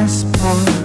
passport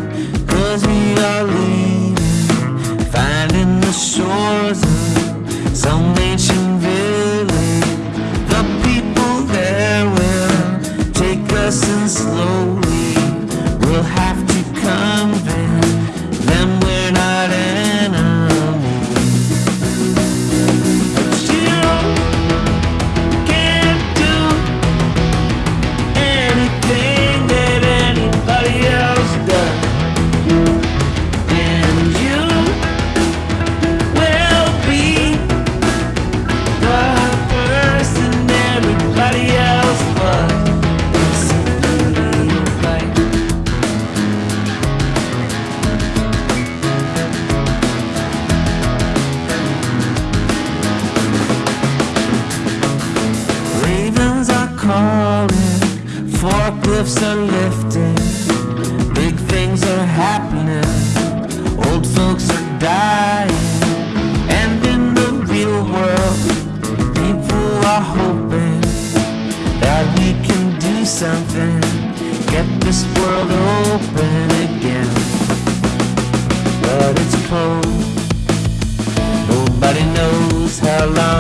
calling Forklifts are lifting. Big things are happening. Old folks are dying. And in the real world People are hoping That we can do something. Get this world open again. But it's cold. Nobody knows how long